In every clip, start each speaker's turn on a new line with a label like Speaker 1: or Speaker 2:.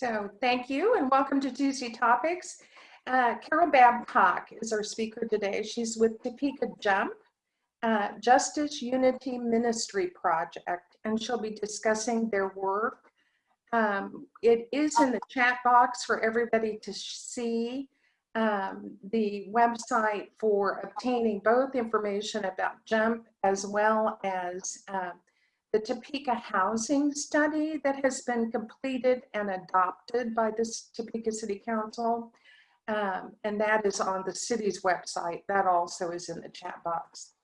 Speaker 1: So thank you and welcome to Tuesday Topics. Uh, Carol Babcock is our speaker today. She's with Topeka Jump, uh, Justice Unity Ministry Project, and she'll be discussing their work. Um, it is in the chat box for everybody to see um, the website for obtaining both information about JUMP as well as uh, the Topeka housing study that has been completed and adopted by the Topeka City Council. Um, and that is on the city's website. That also is in the chat box.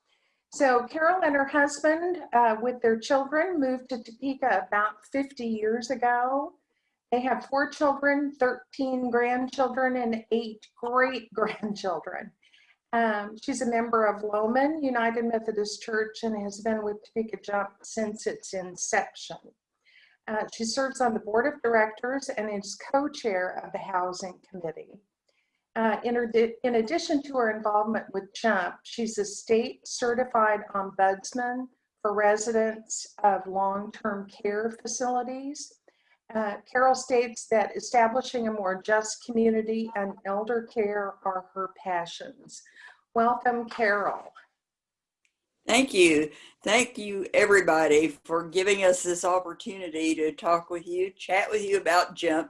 Speaker 1: So Carol and her husband uh, with their children moved to Topeka about 50 years ago. They have four children, 13 grandchildren, and eight great grandchildren. Um, she's a member of Lowman United Methodist Church and has been with Topeka Jump since its inception. Uh, she serves on the board of directors and is co-chair of the housing committee. Uh, in, in addition to her involvement with JUMP, she's a state certified ombudsman for residents of long-term care facilities uh, Carol states that establishing a more just community and elder care are her passions. Welcome, Carol.
Speaker 2: Thank you. Thank you, everybody, for giving us this opportunity to talk with you, chat with you about JUMP,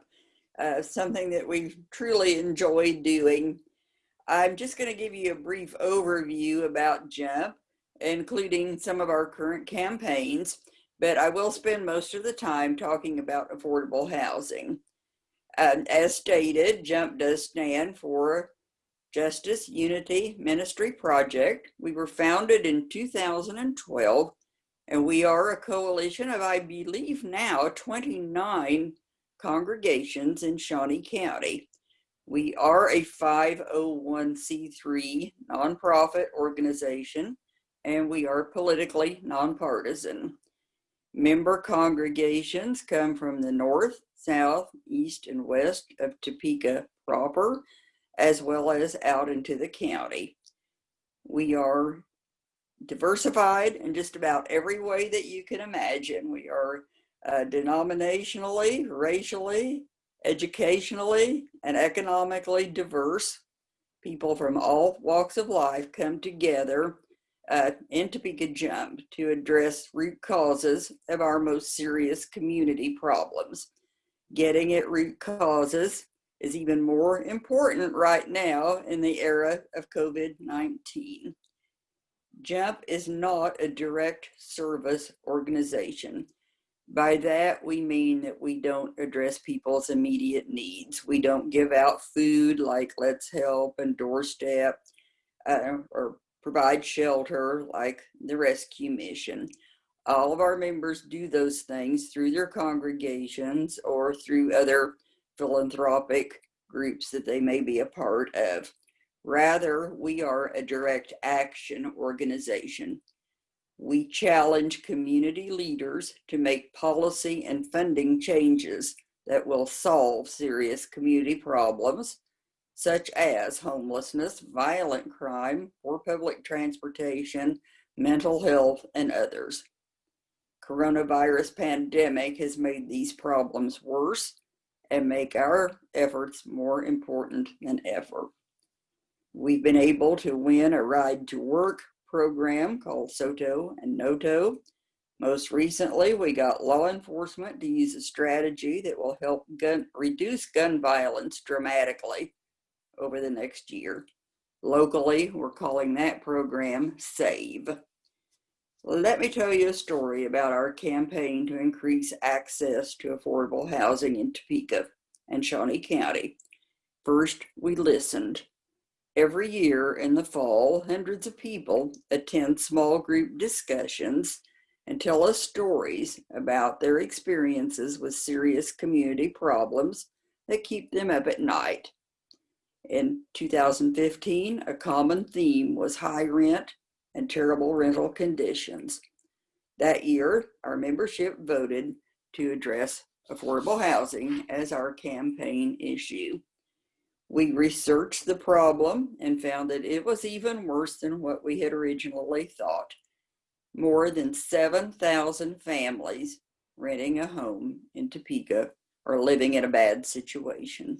Speaker 2: uh, something that we've truly enjoyed doing. I'm just going to give you a brief overview about JUMP, including some of our current campaigns but I will spend most of the time talking about affordable housing. as stated, JUMP does stand for Justice Unity Ministry Project. We were founded in 2012, and we are a coalition of, I believe now, 29 congregations in Shawnee County. We are a 501c3 nonprofit organization, and we are politically nonpartisan. Member congregations come from the north, south, east, and west of Topeka proper, as well as out into the county. We are diversified in just about every way that you can imagine. We are uh, denominationally, racially, educationally, and economically diverse. People from all walks of life come together uh, in Topeka Jump to address root causes of our most serious community problems. Getting at root causes is even more important right now in the era of COVID-19. JUMP is not a direct service organization. By that, we mean that we don't address people's immediate needs. We don't give out food like Let's Help and Doorstep uh, or provide shelter like the rescue mission. All of our members do those things through their congregations or through other philanthropic groups that they may be a part of. Rather, we are a direct action organization. We challenge community leaders to make policy and funding changes that will solve serious community problems such as homelessness, violent crime, poor public transportation, mental health, and others. Coronavirus pandemic has made these problems worse and make our efforts more important than ever. We've been able to win a ride to work program called SOTO and NOTO. Most recently, we got law enforcement to use a strategy that will help gun, reduce gun violence dramatically over the next year. Locally, we're calling that program SAVE. Let me tell you a story about our campaign to increase access to affordable housing in Topeka and Shawnee County. First, we listened. Every year in the fall, hundreds of people attend small group discussions and tell us stories about their experiences with serious community problems that keep them up at night. In 2015, a common theme was high rent and terrible rental conditions. That year, our membership voted to address affordable housing as our campaign issue. We researched the problem and found that it was even worse than what we had originally thought. More than 7,000 families renting a home in Topeka are living in a bad situation.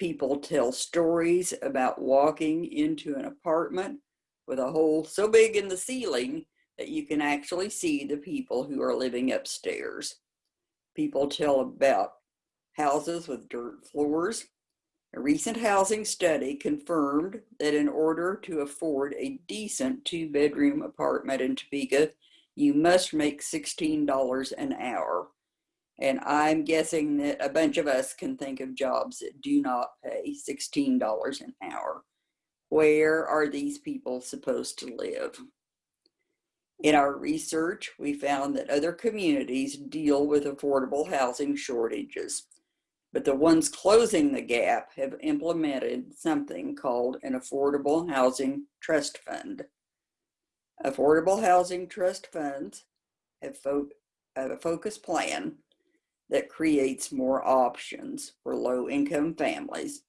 Speaker 2: People tell stories about walking into an apartment with a hole so big in the ceiling that you can actually see the people who are living upstairs. People tell about houses with dirt floors. A recent housing study confirmed that in order to afford a decent two bedroom apartment in Topeka, you must make $16 an hour. And I'm guessing that a bunch of us can think of jobs that do not pay $16 an hour. Where are these people supposed to live? In our research, we found that other communities deal with affordable housing shortages, but the ones closing the gap have implemented something called an Affordable Housing Trust Fund. Affordable Housing Trust Funds have, fo a focus plan that creates more options for low income families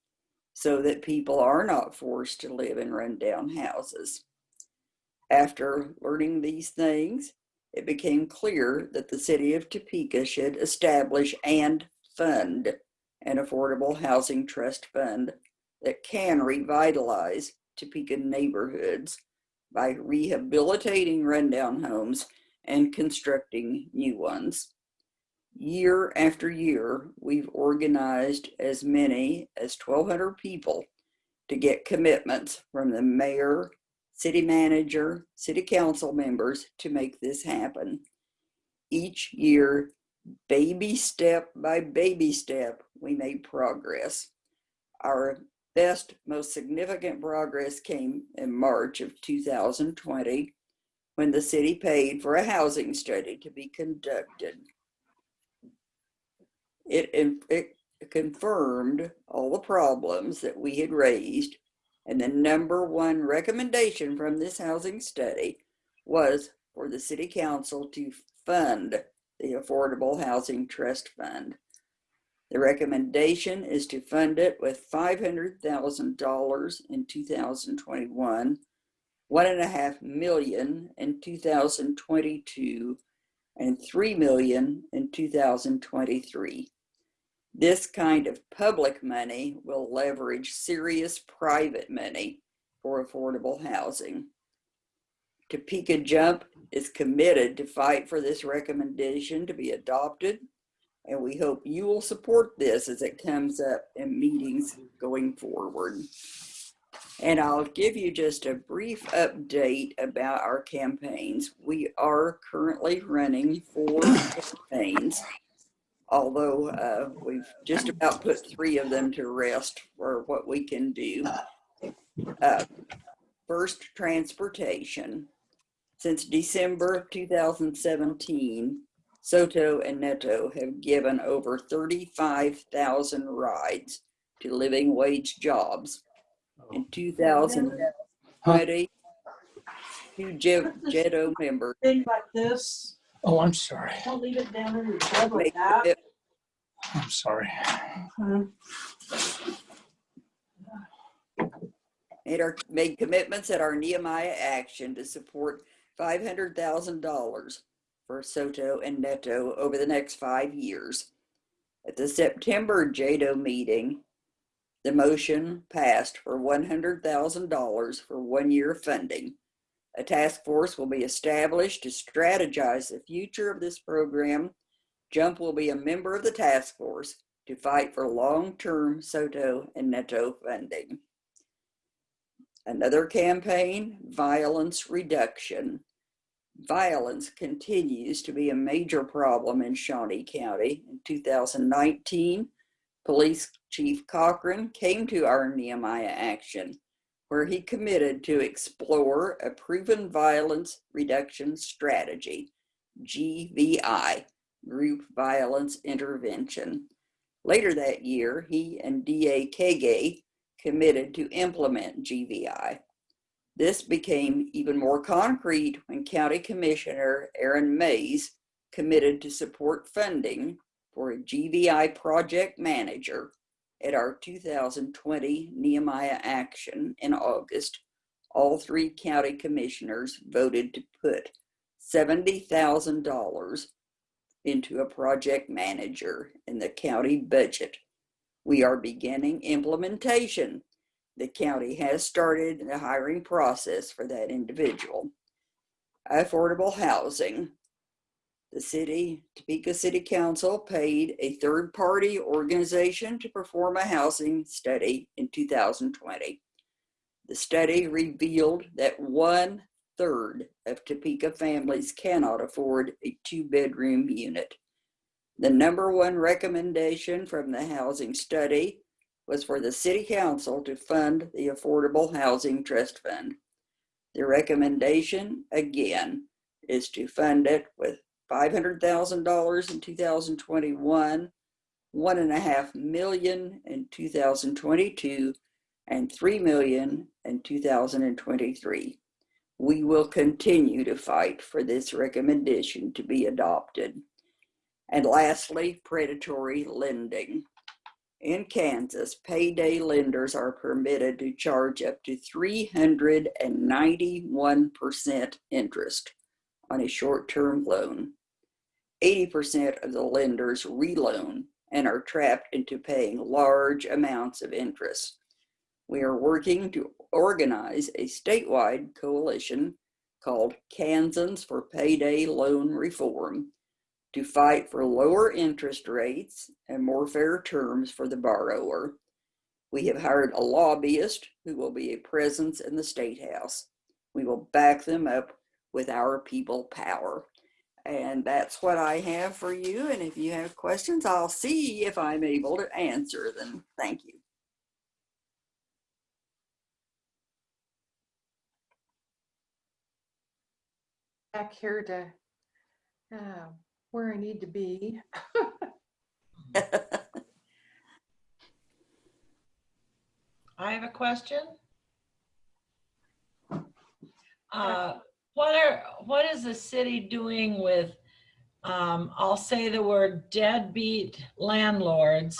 Speaker 2: so that people are not forced to live in rundown houses. After learning these things, it became clear that the city of Topeka should establish and fund an affordable housing trust fund that can revitalize Topeka neighborhoods by rehabilitating rundown homes and constructing new ones. Year after year, we've organized as many as 1,200 people to get commitments from the mayor, city manager, city council members to make this happen. Each year, baby step by baby step, we made progress. Our best, most significant progress came in March of 2020 when the city paid for a housing study to be conducted. It, it confirmed all the problems that we had raised and the number one recommendation from this housing study was for the city council to fund the Affordable Housing Trust Fund. The recommendation is to fund it with $500,000 in 2021, one and a half million in 2022, and 3 million in 2023. This kind of public money will leverage serious private money for affordable housing. Topeka Jump is committed to fight for this recommendation to be adopted and we hope you will support this as it comes up in meetings going forward. And I'll give you just a brief update about our campaigns. We are currently running four campaigns, although uh, we've just about put three of them to rest for what we can do. Uh, first, transportation. Since December of 2017, Soto and Neto have given over 35,000 rides to living wage jobs. In 2020, two JEDO members
Speaker 3: Thing like this,
Speaker 4: Oh, I'm sorry.
Speaker 3: don't leave it down in your bed like that.
Speaker 2: commit-
Speaker 4: I'm sorry.
Speaker 3: Uh,
Speaker 2: made, our, made commitments at our Nehemiah action to support $500,000 for Soto and Neto over the next five years. At the September JEDO meeting, the motion passed for $100,000 for one year funding. A task force will be established to strategize the future of this program. JUMP will be a member of the task force to fight for long-term Soto and Neto funding. Another campaign, violence reduction. Violence continues to be a major problem in Shawnee County. In 2019, Police Chief Cochran came to our Nehemiah action where he committed to explore a proven violence reduction strategy, GVI, Group Violence Intervention. Later that year, he and DA Kagay committed to implement GVI. This became even more concrete when County Commissioner Aaron Mays committed to support funding for a GVI project manager at our 2020 Nehemiah action in August. All three county commissioners voted to put $70,000 into a project manager in the county budget. We are beginning implementation. The county has started the hiring process for that individual. Affordable housing. The city, Topeka City Council paid a third-party organization to perform a housing study in 2020. The study revealed that one third of Topeka families cannot afford a two-bedroom unit. The number one recommendation from the housing study was for the city council to fund the Affordable Housing Trust Fund. The recommendation, again, is to fund it with $500,000 in 2021, one and a half million in 2022, and 3 million in 2023. We will continue to fight for this recommendation to be adopted. And lastly, predatory lending. In Kansas, payday lenders are permitted to charge up to 391% interest on a short-term loan. 80% of the lenders reloan and are trapped into paying large amounts of interest. We are working to organize a statewide coalition called Kansans for Payday Loan Reform to fight for lower interest rates and more fair terms for the borrower. We have hired a lobbyist who will be a presence in the State House. We will back them up with our people power. And that's what I have for you. And if you have questions, I'll see if I'm able to answer them. Thank you.
Speaker 1: Back here to uh, where I need to be.
Speaker 5: I have a question. Uh, What are, what is the city doing with, um, I'll say the word deadbeat landlords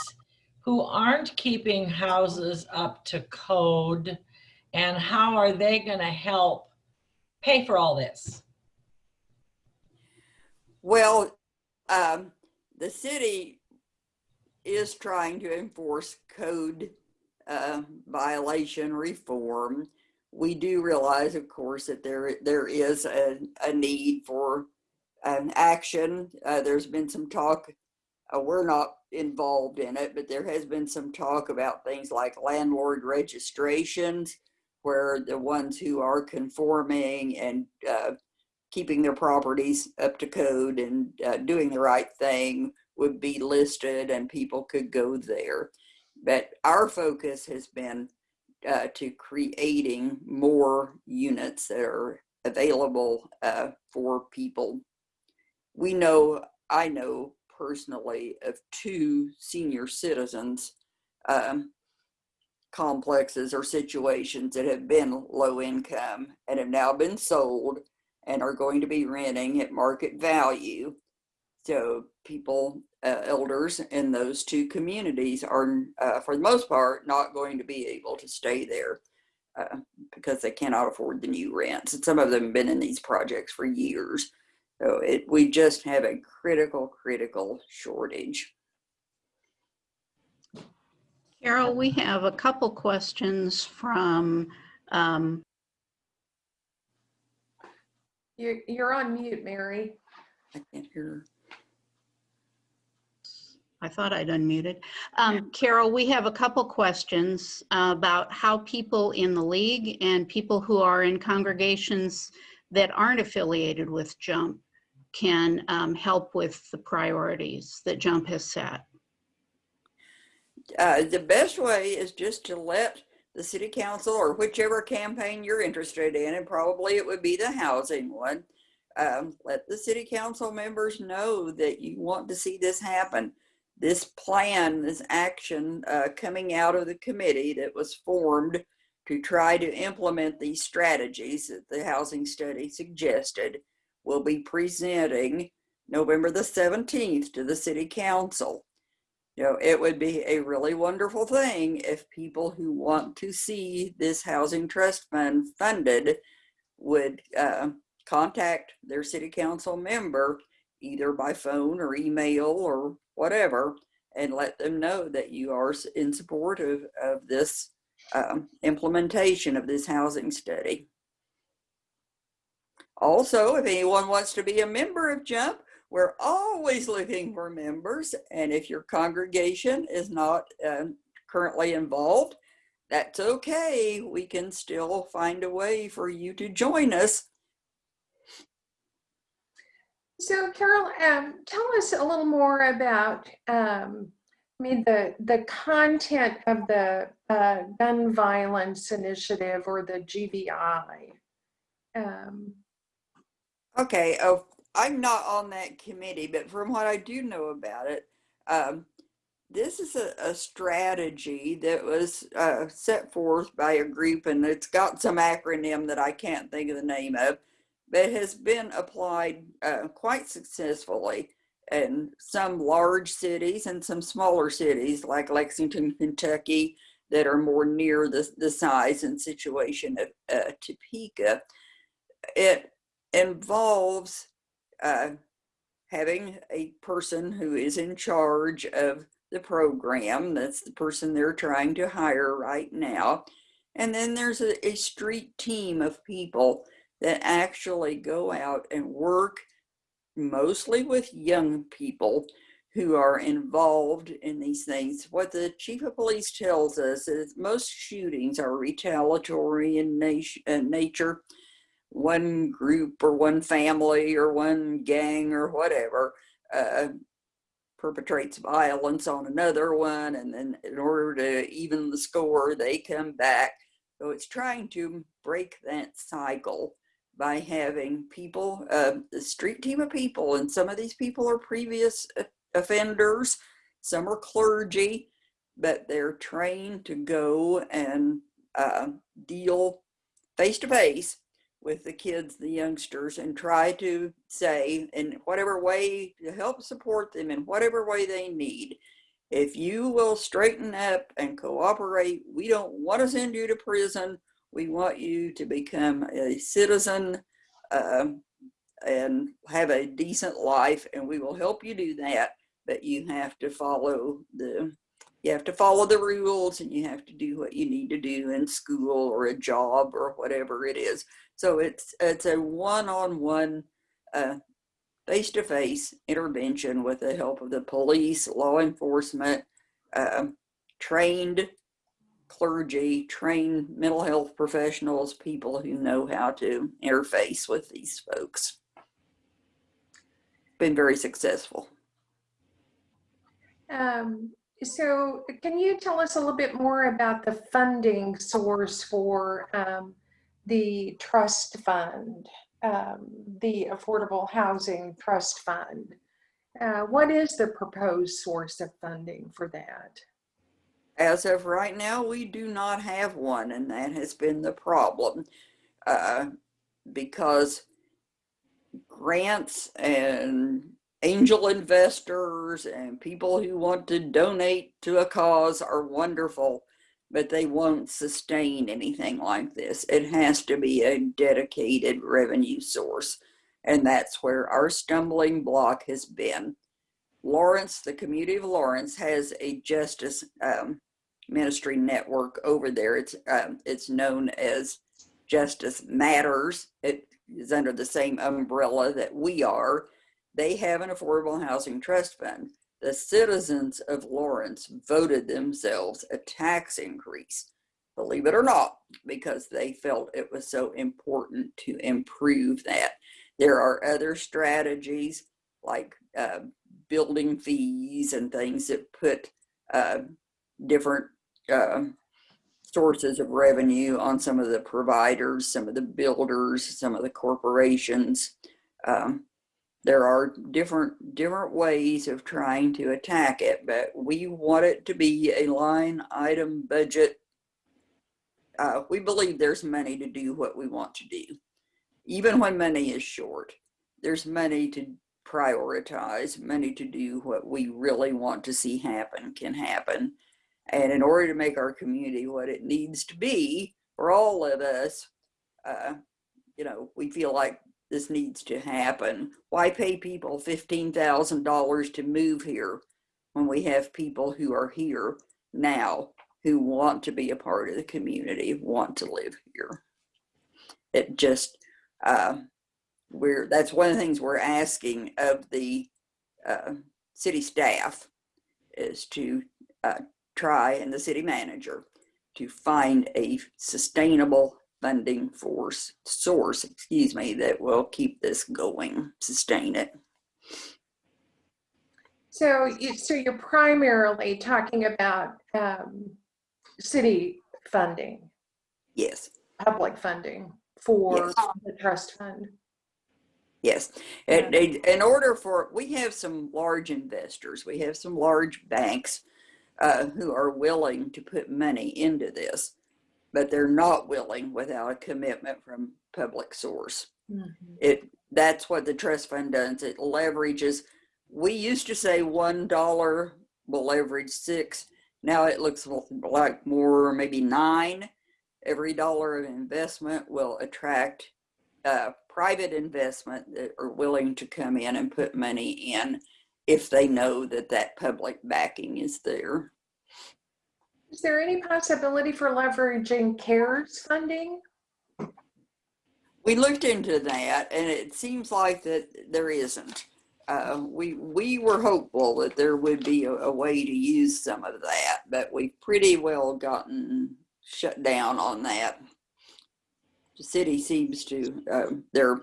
Speaker 5: who aren't keeping houses up to code? And how are they gonna help pay for all this?
Speaker 2: Well, um, the city is trying to enforce code uh, violation reform. We do realize, of course, that there there is a, a need for an action. Uh, there's been some talk. Uh, we're not involved in it, but there has been some talk about things like landlord registrations, where the ones who are conforming and uh, keeping their properties up to code and uh, doing the right thing would be listed and people could go there. But our focus has been uh, to creating more units that are available uh, for people. We know, I know personally of two senior citizens um, complexes or situations that have been low income and have now been sold and are going to be renting at market value. So people, uh, elders in those two communities are, uh, for the most part, not going to be able to stay there uh, because they cannot afford the new rents. And some of them have been in these projects for years. So it, we just have a critical, critical shortage.
Speaker 6: Carol, we have a couple questions from, um,
Speaker 1: You're, you're on mute, Mary.
Speaker 2: I can't hear.
Speaker 6: I thought I'd unmuted. Um, Carol, we have a couple questions uh, about how people in the league and people who are in congregations that aren't affiliated with JUMP can um, help with the priorities that JUMP has set.
Speaker 2: Uh, the best way is just to let the city council or whichever campaign you're interested in, and probably it would be the housing one, um, let the city council members know that you want to see this happen. This plan, this action uh, coming out of the committee that was formed to try to implement these strategies that the housing study suggested will be presenting November the 17th to the city council. You know, it would be a really wonderful thing if people who want to see this housing trust fund funded would uh, contact their city council member either by phone or email or whatever, and let them know that you are in support of, of this um, implementation of this housing study. Also, if anyone wants to be a member of JUMP, we're always looking for members. And if your congregation is not um, currently involved, that's okay. We can still find a way for you to join us.
Speaker 1: So Carol, um, tell us a little more about, um, I mean, the, the content of the uh, gun violence initiative or the GVI. Um,
Speaker 2: Okay, oh, I'm not on that committee, but from what I do know about it, um, this is a, a strategy that was uh, set forth by a group, and it's got some acronym that I can't think of the name of, but has been applied uh, quite successfully in some large cities and some smaller cities like Lexington, Kentucky, that are more near the, the size and situation of uh, Topeka. It involves uh, having a person who is in charge of the program. That's the person they're trying to hire right now. And then there's a, a street team of people that actually go out and work mostly with young people who are involved in these things. What the chief of police tells us is most shootings are retaliatory in nature. One group or one family or one gang or whatever uh, perpetrates violence on another one and then in order to even the score they come back. So it's trying to break that cycle by having people uh, the street team of people and some of these people are previous offenders some are clergy but they're trained to go and uh, deal face to face with the kids, the youngsters, and try to say in whatever way to help support them in whatever way they need. If you will straighten up and cooperate, we don't want to send you to prison. We want you to become a citizen um, and have a decent life, and we will help you do that. But you have to follow the you have to follow the rules and you have to do what you need to do in school or a job or whatever it is. So it's it's a one-on-one, uh, face-to-face intervention with the help of the police, law enforcement, um, trained clergy, trained mental health professionals, people who know how to interface with these folks. Been very successful.
Speaker 1: um, so can you tell us a little bit more about the funding source for um, the trust fund, um, the Affordable Housing Trust Fund? Uh, what is the proposed source of funding for that?
Speaker 2: As of right now, we do not have one, and that has been the problem. Uh, because grants and angel investors and people who want to donate to a cause are wonderful, but they won't sustain anything like this. It has to be a dedicated revenue source. And that's where our stumbling block has been. Lawrence, the community of Lawrence, has a justice um, ministry network over there. It's um, it's known as Justice Matters. It is under the same umbrella that we are. They have an affordable housing trust fund. The citizens of Lawrence voted themselves a tax increase, believe it or not, because they felt it was so important to improve that. There are other strategies like uh, building fees and things that put uh, different uh, sources of revenue on some of the providers, some of the builders, some of the corporations. Um, there are different different ways of trying to attack it, but we want it to be a line item budget. Uh, we believe there's money to do what we want to do, even when money is short. There's money to prioritize, money to do what we really want to see happen can happen. And in order to make our community what it needs to be for all of us, uh, you know, we feel like this needs to happen. Why pay people fifteen thousand dollars to move here when we have people who are here now who want to be a part of the community, want to live here? It just, uh, we're, that's one of the things we're asking of the, uh, city staff is to, uh, try and the city manager to find a sustainable funding force source, excuse me, that will keep this going, sustain it.
Speaker 1: So you, so you're primarily talking about um, city funding,
Speaker 2: Yes,
Speaker 1: public funding for
Speaker 2: Yes.
Speaker 1: the trust fund.
Speaker 2: Yes. And in, order for, we have some large investors, we have some large banks uh, who are willing to put money into this, but they're not willing without a commitment from public source. it that's what the trust fund does. It leverages we used to say one dollar will leverage six. Now it looks like more maybe nine. Every dollar of investment will attract uh, private investment that are willing to come in and put money in if they know that that public backing is there.
Speaker 1: Is there any possibility for leveraging CARES funding?
Speaker 2: we looked into that and it seems like that there isn't. Uh, we we were hopeful that there would be a, a way to use some of that but we've pretty well gotten shut down on that the city seems to uh, their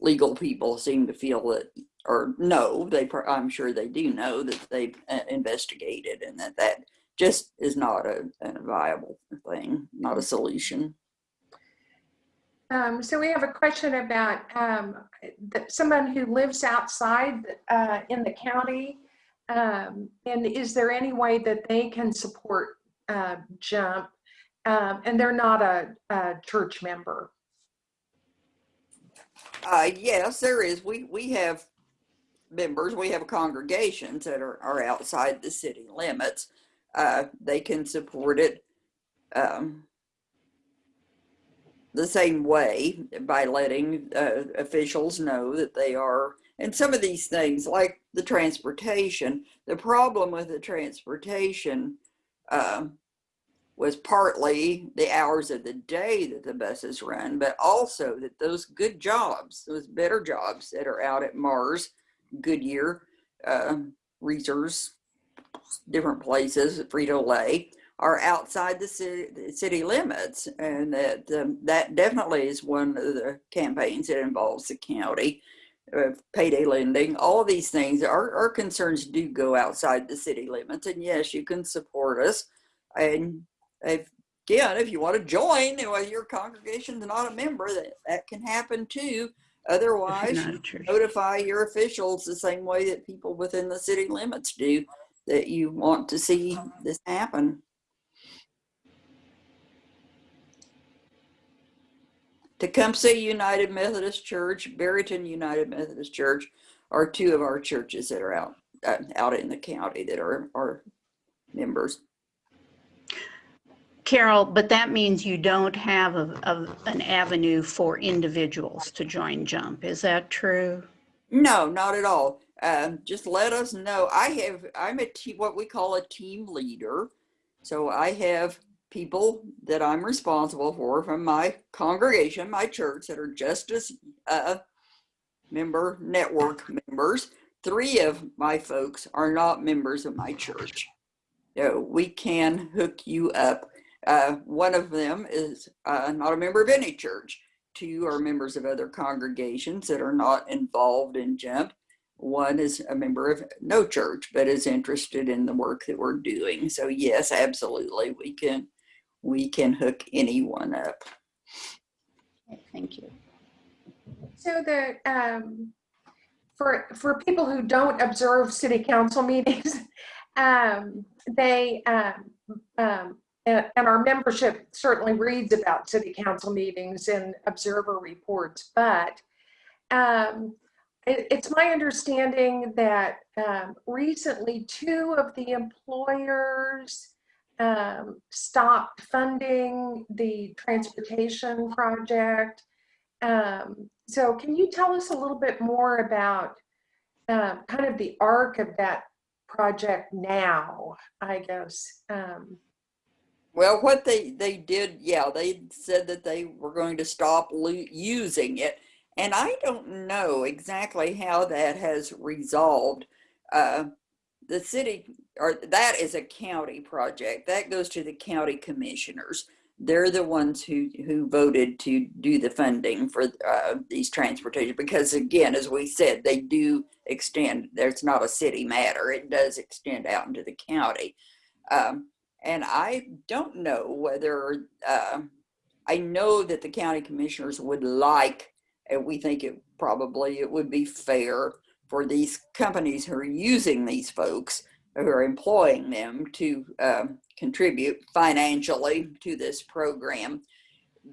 Speaker 2: legal people seem to feel that or know they i'm sure they do know that they've uh, investigated and that that just is not a, a viable thing not a solution
Speaker 1: Um, so we have a question about um, that someone who lives outside uh, in the county. Um, and is there any way that they can support uh, JUMP? Um, and they're not a, a church member.
Speaker 2: Uh, yes, there is. We, we have members, we have congregations that are, are outside the city limits. Uh, they can support it, um, the same way by letting, uh, officials know that they are, and some of these things, like the transportation, the problem with the transportation, um, was partly the hours of the day that the buses run, but also that those good jobs, those better jobs that are out at Mars, Goodyear, uh, Resers, different places, Frito Lay, are outside the city, city limits. And that, um, that definitely is one of the campaigns that involves the county. Uh, payday lending, all these things, our, our concerns do go outside the city limits. And yes, you can support us. And if, again, if you want to join, well, your congregation's not a member, that, that can happen too. Otherwise,
Speaker 6: you're not
Speaker 2: you
Speaker 6: a church.
Speaker 2: notify your officials the same way that people within the city limits do that you want to see this happen. Tecumseh United Methodist Church, Berryton United Methodist Church are two of our churches that are out, uh, out in the county that are, are members.
Speaker 6: Carol, but that means you don't have a, a, an avenue for individuals to join JUMP. Is that true?
Speaker 2: No, not at all. Um, just let us know. I have, I'm a te- what we call a team leader. So I have people that I'm responsible for from my congregation, my church, that are Justice uh, member network members. Three of my folks are not members of my church. So we can hook you up. Uh, one of them is uh, not a member of any church. Two are members of other congregations that are not involved in JUMP. One is a member of no church, but is interested in the work that we're doing. So yes, absolutely, we can we can hook anyone up.
Speaker 6: Thank you.
Speaker 1: So the, um, for, for people who don't observe city council meetings, um, they, um, um, and, and our membership certainly reads about city council meetings and observer reports, but, um, it, it's my understanding that, um, recently two of the employers, um, stopped funding the transportation project. Um, so can you tell us a little bit more about uh, kind of the arc of that project now, I guess?
Speaker 2: Well, what they, they did, yeah, they said that they were going to stop using it. And I don't know exactly how that has resolved. Uh, the city, or that is a county project. That goes to the county commissioners. They're the ones who, who voted to do the funding for uh, these transportation. Because again, as we said, they do extend, there's not a city matter. It does extend out into the county. Um, and I don't know whether, uh, I know that the county commissioners would like, and we think it probably, it would be fair for these companies who are using these folks, who are employing them to um, contribute financially to this program.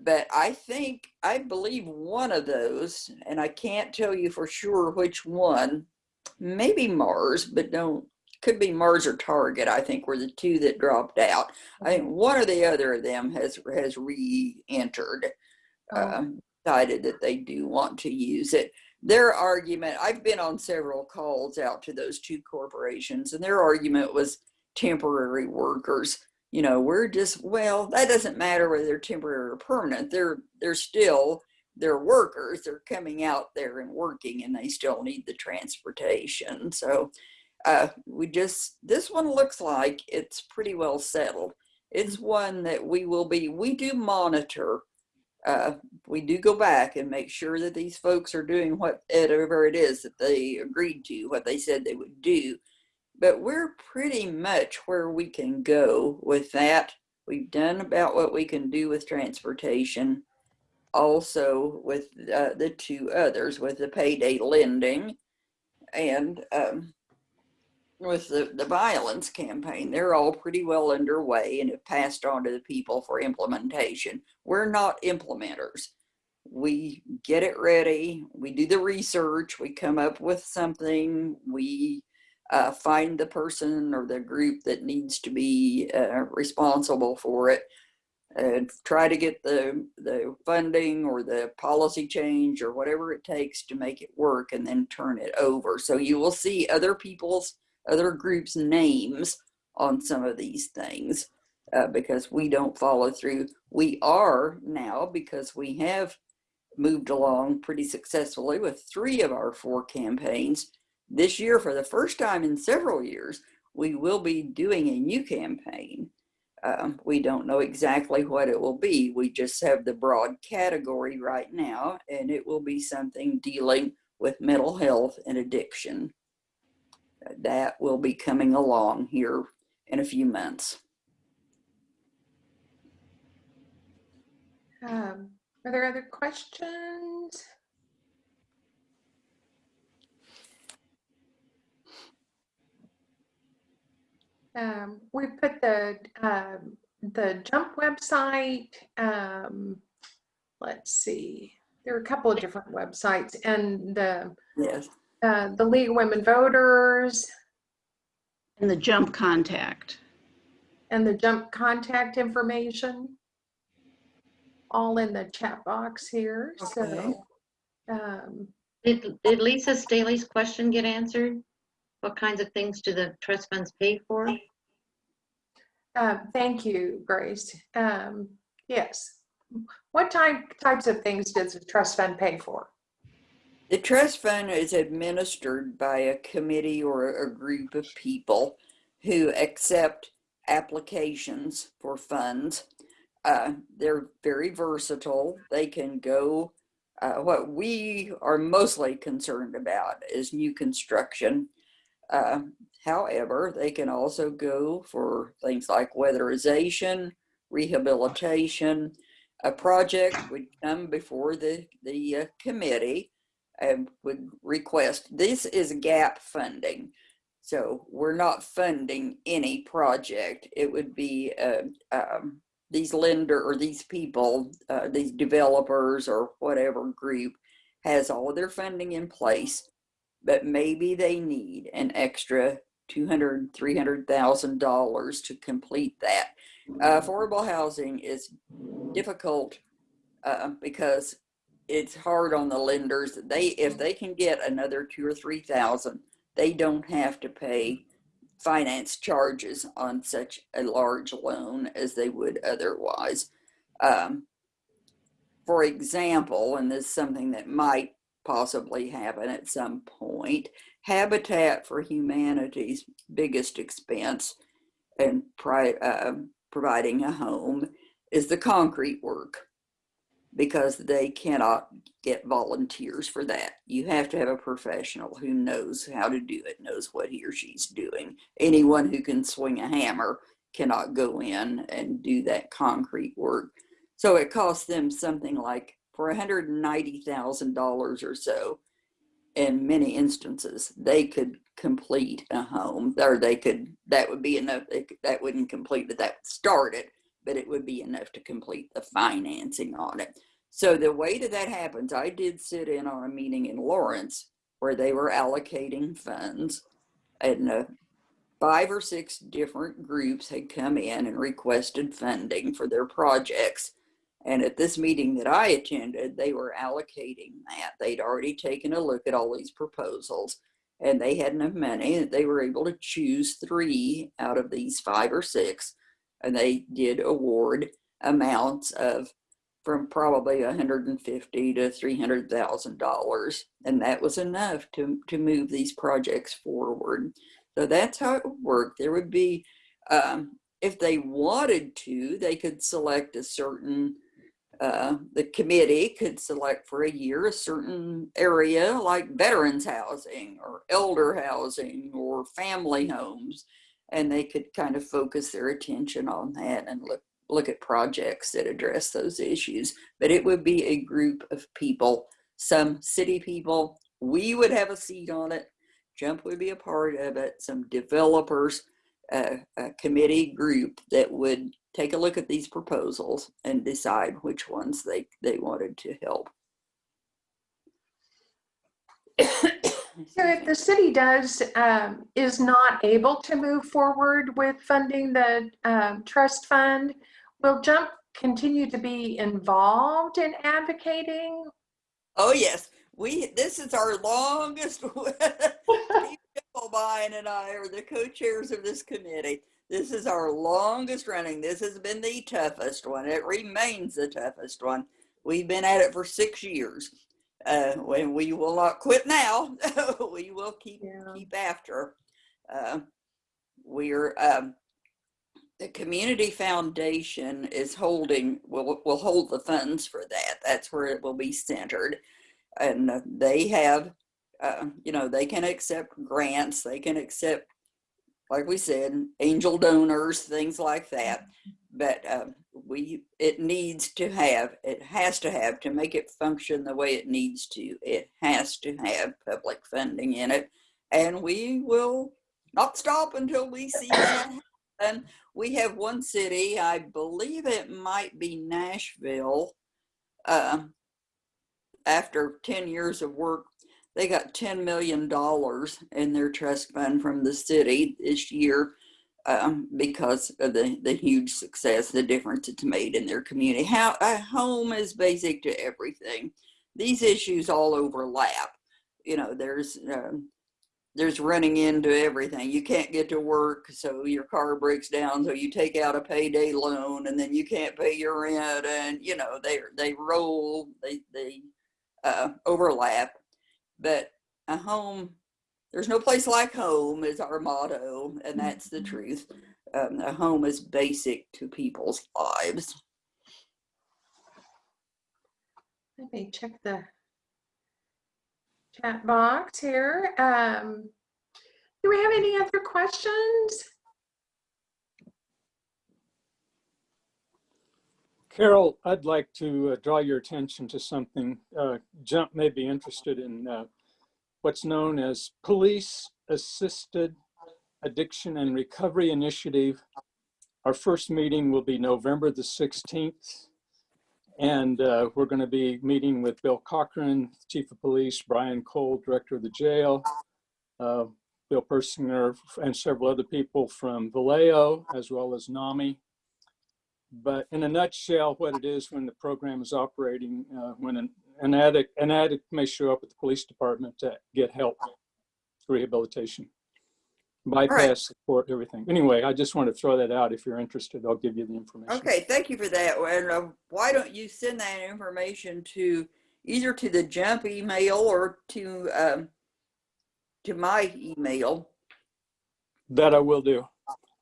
Speaker 2: But I think, I believe one of those, and I can't tell you for sure which one, maybe Mars, but don't could be Mars or Target, I think were the two that dropped out. I think one or the other of them has has re-entered,
Speaker 1: Oh.
Speaker 2: um, decided that they do want to use it. Their argument, I've been on several calls out to those two corporations, and their argument was temporary workers. You know, we're just well, that doesn't matter whether they're temporary or permanent. They're they're still they're workers. They're coming out there and working, and they still need the transportation. So uh, we just, this one looks like it's pretty well settled. It's one that we will be, we do monitor. Uh, we do go back and make sure that these folks are doing what whatever it is that they agreed to, what they said they would do. But we're pretty much where we can go with that. We've done about what we can do with transportation. Also with uh, the two others, with the payday lending and um, with the, the violence campaign, they're all pretty well underway and have passed on to the people for implementation. We're not implementers. We get it ready, we do the research, we come up with something, we uh, find the person or the group that needs to be uh, responsible for it and try to get the, the funding or the policy change or whatever it takes to make it work and then turn it over. So you will see other people's other groups' names on some of these things uh, because we don't follow through. We are now because we have moved along pretty successfully with three of our four campaigns. This year, for the first time in several years, we will be doing a new campaign. Um, we don't know exactly what it will be. We just have the broad category right now, and it will be something dealing with mental health and addiction that will be coming along here in a few months.
Speaker 1: um, Are there other questions? Um, We put the, um, the Jump website, um, let's see, there are a couple of different websites and the,
Speaker 2: Yes,
Speaker 1: uh, the League of Women Voters
Speaker 6: And the jump contact.
Speaker 1: and the Jump contact information all in the chat box here,
Speaker 2: Okay.
Speaker 1: so. um,
Speaker 7: Did, did Lisa Staley's question get answered? What kinds of things do the trust funds pay for?
Speaker 1: Uh, Thank you, Grace. Um, Yes. What type, types of things does the trust fund pay for?
Speaker 2: The trust fund is administered by a committee or a group of people who accept applications for funds. Uh, they're very versatile. They can go, uh, what we are mostly concerned about is new construction. Uh, however, they can also go for things like weatherization, rehabilitation. A project would come before the, the uh, committee and would request, this is gap funding. So we're not funding any project. It would be uh, um, these lender or these people, uh, these developers or whatever group has all their funding in place, but maybe they need an extra two hundred, three hundred thousand dollars to complete that. Uh, affordable housing is difficult uh, because it's hard on the lenders. They, if they can get another two or three thousand, they don't have to pay finance charges on such a large loan as they would otherwise. Um, for example, and this is something that might possibly happen at some point, Habitat for Humanity's biggest expense in pri- uh, providing a home is the concrete work because they cannot get volunteers for that. You have to have a professional who knows how to do it, knows what he or she's doing. Anyone who can swing a hammer cannot go in and do that concrete work. So it costs them something like for $190,000 or so. In many instances, they could complete a home, or they could, that would be enough, could- that wouldn't complete it, that started, but it would be enough to complete the financing on it. So the way that that happens, I did sit in on a meeting in Lawrence where they were allocating funds and uh, five or six different groups had come in and requested funding for their projects. And at this meeting that I attended, they were allocating that. They'd already taken a look at all these proposals and they had enough money that they were able to choose three out of these five or six. And they did award amounts of from probably 150 to 300 thousand dollars, and that was enough to to move these projects forward. So that's how it would work. There would be, um, if they wanted to, they could select a certain. Uh, the committee could select for a year a certain area like veterans housing or elder housing or family homes and they could kind of focus their attention on that and look look at projects that address those issues. But it would be a group of people, some city people, we would have a seat on it, Jump would be a part of it, some developers, uh, a committee group that would take a look at these proposals and decide which ones they, they wanted to help.
Speaker 1: So if the city does, um, is not able to move forward with funding the, um, trust fund, will Jump continue to be involved in advocating?
Speaker 2: Oh yes, we. This is our longest. Steve Dibblebine and I are the co-chairs of this committee. This is our longest running. This has been the toughest one. It remains the toughest one. We've been at it for six years. Uh, when we will not quit now, we will keep
Speaker 1: Yeah.
Speaker 2: keep after. Uh, we're um, the community foundation is holding will will hold the funds for that. That's where it will be centered, and uh, they have, uh, you know, they can accept grants. They can accept, like we said, angel donors, things like that. But um, we it needs to have it has to have to make it function the way it needs to. It has to have public funding in it, and we will not stop until we see that happen we have one city, I believe it might be Nashville. Um, after 10 years of work, they got $10 million in their trust fund from the city this year um, because of the, the huge success, the difference it's made in their community. How a home is basic to everything. These issues all overlap. You know, there's um, there's running into everything. You can't get to work, so your car breaks down, so you take out a payday loan, and then you can't pay your rent, and you know they they roll, they they uh, overlap. But a home, there's no place like home is our motto, and that's the truth. Um, a home is basic to people's lives.
Speaker 1: Let me check the chat box here. Um, do we have any other questions?
Speaker 4: Carol, I'd like to uh, draw your attention to something. Uh, Jump may be interested in uh, what's known as Police Assisted Addiction and Recovery Initiative. Our first meeting will be November the 16th. And uh, we're going to be meeting with Bill Cochran, Chief of Police, Brian Cole, Director of the jail, uh, Bill Persinger, and several other people from Valeo, as well as NAMI. But in a nutshell, what it is when the program is operating, uh, when an, an addict, an addict may show up at the police department to get help, rehabilitation, bypass support, everything. Anyway, I just want to throw that out. If you're interested, I'll give you the information.
Speaker 2: Okay, thank you for that. And uh, why don't you send that information to either to the jump email or to um, to my email?
Speaker 4: That I will do.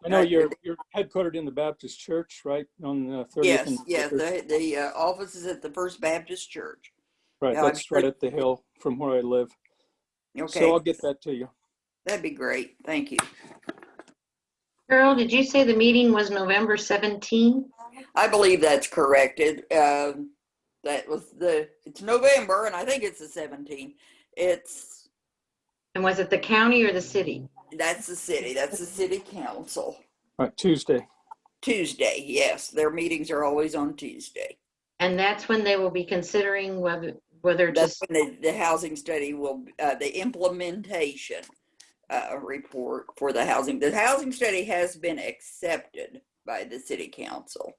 Speaker 4: I know you're, you're headquartered in the Baptist church, right, on the 30th?
Speaker 2: Yes, yes. The the uh, office is at the First Baptist Church.
Speaker 4: Right,
Speaker 2: I'm
Speaker 4: that's right
Speaker 2: sure-
Speaker 4: at the hill from where I live.
Speaker 2: Okay,
Speaker 4: So I'll get that to you.
Speaker 2: That'd be great. Thank you.
Speaker 7: Carol, did you say the meeting was November 17?
Speaker 2: I believe that's correct. It, um, that was the, it's November and I think it's the 17th. It's,
Speaker 7: And was it the county or the city?
Speaker 2: that's the city, that's the city council.
Speaker 4: Right, Tuesday.
Speaker 2: Tuesday, yes, their meetings are always on Tuesday.
Speaker 7: And that's when they will be considering whether, whether to,
Speaker 2: That's when the, the housing study will, uh, the implementation, uh, report for the housing, the housing study has been accepted by the city council.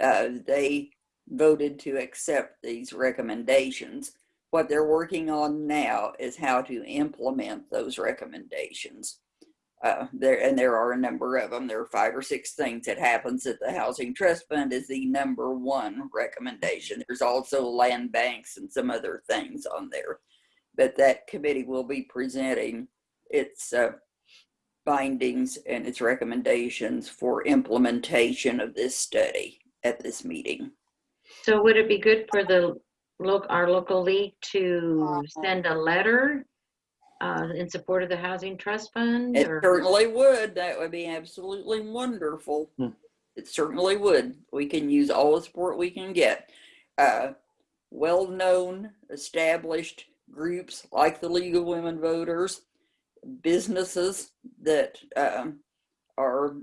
Speaker 2: Uh, they voted to accept these recommendations. What they're working on now is how to implement those recommendations. Uh, there, and there are a number of them. There are five or six things that happens that the Housing Trust Fund is the number one recommendation. There's also land banks and some other things on there. But that committee will be presenting its uh, findings and its recommendations for implementation of this study at this meeting.
Speaker 7: so would it be good for the loc, our local league to send a letter uh, in support of the Housing Trust Fund?
Speaker 2: It
Speaker 7: or-
Speaker 2: certainly would. That would be absolutely wonderful.
Speaker 4: Hmm.
Speaker 2: It certainly would. We can use all the support we can get. Uh, well-known, established groups like the League of Women Voters, businesses that um, are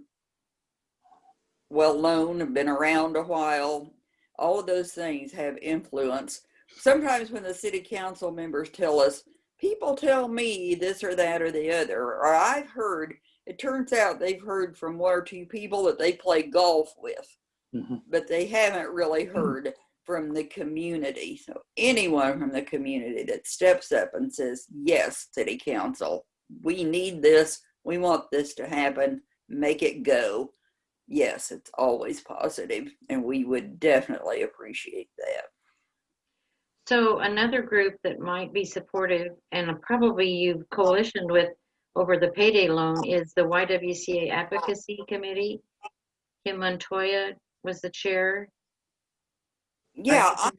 Speaker 2: well-known and been around a while. All of those things have influence. Sometimes when the city council members tell us, people tell me this or that or the other, or I've heard, it turns out they've heard from one or two people that they play golf with,
Speaker 4: Mhm.
Speaker 2: but they haven't really heard from the community. So anyone from the community that steps up and says, yes, city council, we need this, we want this to happen, make it go. Yes, it's always positive, and we would definitely appreciate that.
Speaker 7: So another group that might be supportive, and probably you've coalitioned with over the payday loan, is the YWCA Advocacy Committee. Kim Montoya was the chair.
Speaker 2: Yeah,
Speaker 7: I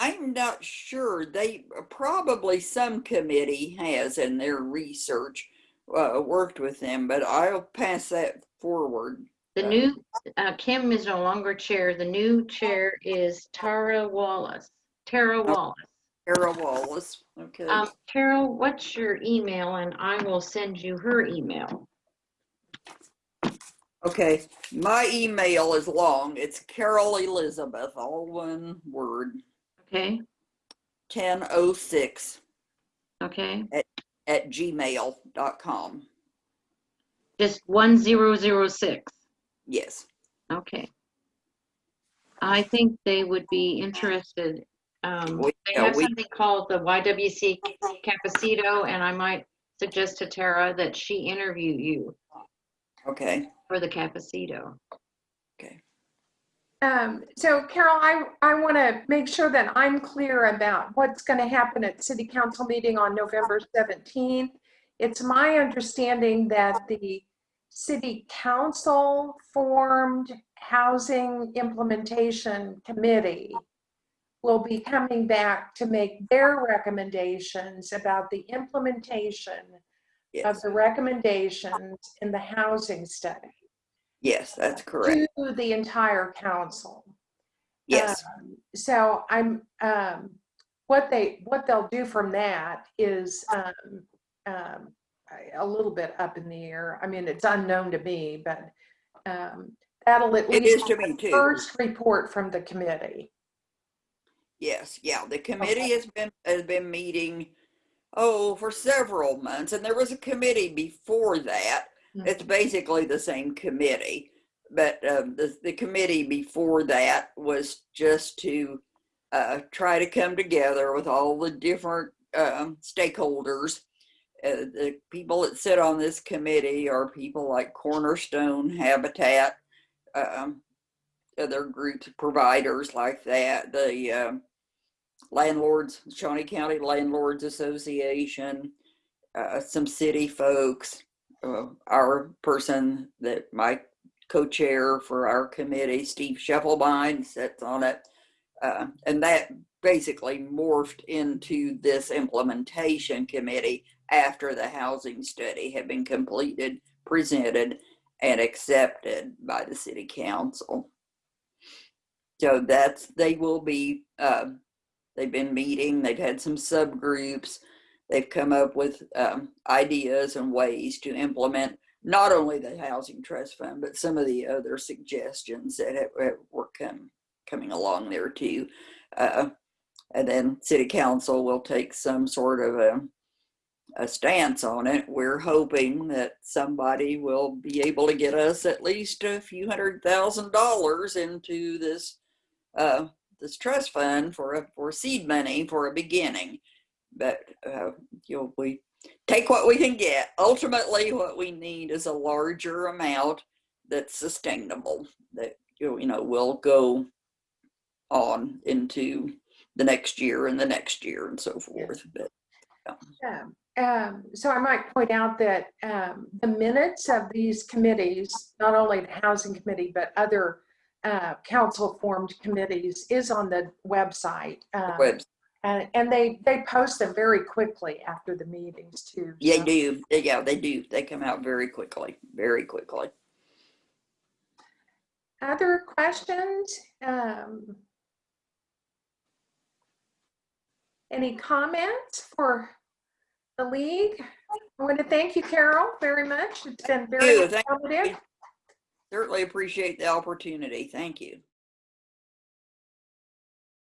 Speaker 2: I'm not sure. They probably some committee has in their research uh, worked with them, but I'll pass that forward.
Speaker 7: The new, uh, Kim is no longer chair. The new chair is Tara Wallace. Tara Wallace.
Speaker 2: Tara Wallace. Okay.
Speaker 7: Um, Carol, what's your email? And I will send you her email.
Speaker 2: okay. My email is long. It's Carol Elizabeth, all one word,
Speaker 7: Okay,
Speaker 2: 1006
Speaker 7: okay.
Speaker 2: at gmail.com.
Speaker 7: Just one zero zero six.
Speaker 2: Yes.
Speaker 7: Okay. I think they would be interested. Um,
Speaker 2: We-
Speaker 7: they
Speaker 2: yeah,
Speaker 7: have
Speaker 2: we-
Speaker 7: something called the YWC Capacito, and I might suggest to Tara that she interview you
Speaker 2: Okay.
Speaker 7: for the Capacito.
Speaker 1: Um, so Carol, I, I want to make sure that I'm clear about what's going to happen at city council meeting on November 17th. It's my understanding that the city council formed housing implementation committee will be coming back to make their recommendations about the implementation of the recommendations in the housing study
Speaker 2: Yes, that's correct.
Speaker 1: to the entire council.
Speaker 2: Yes.
Speaker 1: Um, So I'm, um, what they, what they'll do from that is, um, um, a little bit up in the air. I mean, it's unknown to me, but, um, that'll at
Speaker 2: It
Speaker 1: least
Speaker 2: to
Speaker 1: be the
Speaker 2: too.
Speaker 1: first report from the committee.
Speaker 2: Yes, yeah, the committee has been, has been meeting, oh, for several months, and there was a committee before that.
Speaker 1: Mhm.
Speaker 2: It's basically the same committee, but um, the, the committee before that was just to uh, try to come together with all the different um, stakeholders. Uh, the people that sit on this committee are people like Cornerstone Habitat, um, other groups, providers like that, the um, landlords, Shawnee County Landlords Association, uh, some city folks, uh, our person that my co-chair for our committee, Steve Scheffelbein, sits on it. Uh, and that basically morphed into this implementation committee after the housing study had been completed, presented, and accepted by the city council. So that's, they will be, uh, they've been meeting, they've had some subgroups, they've come up with um, ideas and ways to implement not only the housing trust fund, but some of the other suggestions that have, have were come, coming along there too. Uh, and then city council will take some sort of a, a stance on it. We're hoping that somebody will be able to get us at least a few hundred thousand dollars into this uh, this trust fund for a for seed money for a beginning. But uh, you know, we take what we can get. Ultimately, what we need is a larger amount that's sustainable that you know will go on into the next year and the next year and so forth. But
Speaker 1: Yeah. Um, so I might point out that um, the minutes of these committees, not only the housing committee, but other uh, council formed committees is on the website. Um,
Speaker 2: webs,
Speaker 1: and, and they, they post them very quickly after the meetings too.
Speaker 2: yeah,
Speaker 1: so.
Speaker 2: do yeah they do. They come out very quickly, very quickly.
Speaker 1: Other questions? Um, Any comments for the league? I want to thank you, Carol, very much. It's been very informative.
Speaker 2: Certainly appreciate the opportunity. Thank you.